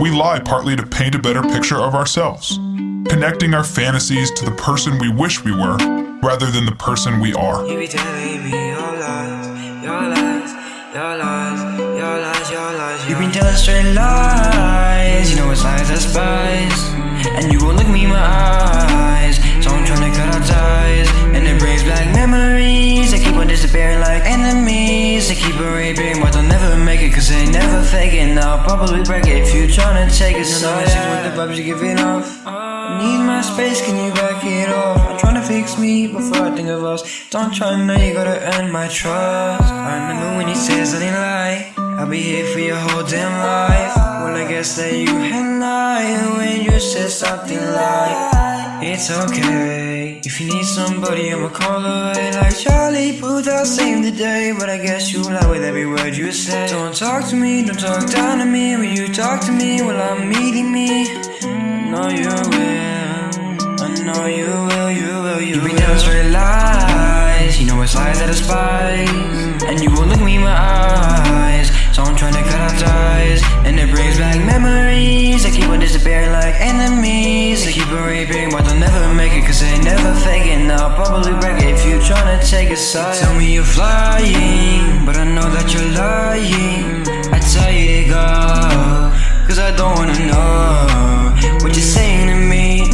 We lie partly to paint a better picture of ourselves, connecting our fantasies to the person we wish we were rather than the person we are. You be telling me your lies, your lies, your lies, your lies, your lies. You been telling straight lies, you know it's lies I despise, and you won't look me in my eyes. So I'm trying to cut our ties, and it brings back memories. They keep on disappearing like enemies. They keep on raping, but they'll never make it, cause they never fake it. And I'll probably break it if you trying to take it. So yeah. with the vibes you giving off. I need my space, can you back it off? I'm trying to fix me before I think of us. Don't try now, you gotta earn my trust. I remember when you said something like, I'll be here for your whole damn life. Well, I guess that you had lied when you said something like, It's okay. If you need somebody, I'ma call away like Charlie Puth. I'll save the day, but I guess you lie with every word you say. Don't talk to me, don't talk down to me. When you talk to me, well, I'm meeting me. No, you will. I know you will, you will, you, you be down straight lies. You know it's lies that I despise. And you won't look me in my eyes. So I'm trying to And it brings back memories. They keep on disappearing like enemies. They keep on raping, but they'll never make it. Cause they never fake it. And I'll probably break it if you trying to take a side. Tell me you're flying, but I know that you're lying. I tell you to go. Cause I don't wanna know what you're saying to me.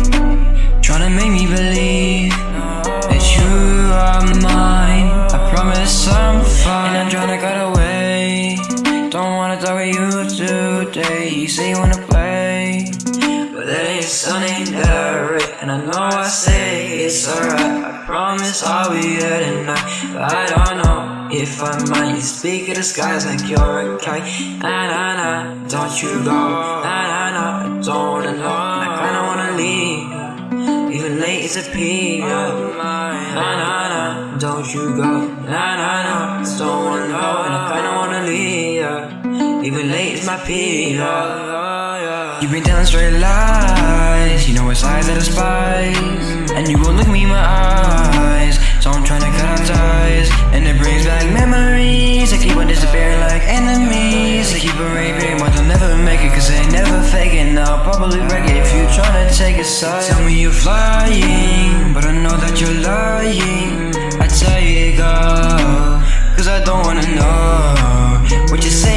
Trying to make me believe talk with you today. You say you wanna play. But there is something that I read. And I know I say it's alright. I promise I'll be here tonight. But I don't know if I might. You speak of the skies like you're a kite. Nah, nah, nah. Don't you go. Nah, nah, nah. I don't wanna know. I kinda wanna leave. Even late is a a P. Nah, nah, nah. Don't you go. Nah, nah, nah. I don't wanna know. And I kinda wanna. Even late is my period. You've been telling straight lies. You know it's lies that are spies. And you won't look me in my eyes. So I'm trying to cut out ties. And it brings back memories. I keep on disappearing like enemies. I keep on raping, but they'll never make it. Cause they never fake it. And I'll probably break it if you're trying to take a side. Tell me you're flying. But I know that you're lying. I tell you, go. Cause I don't wanna know what you say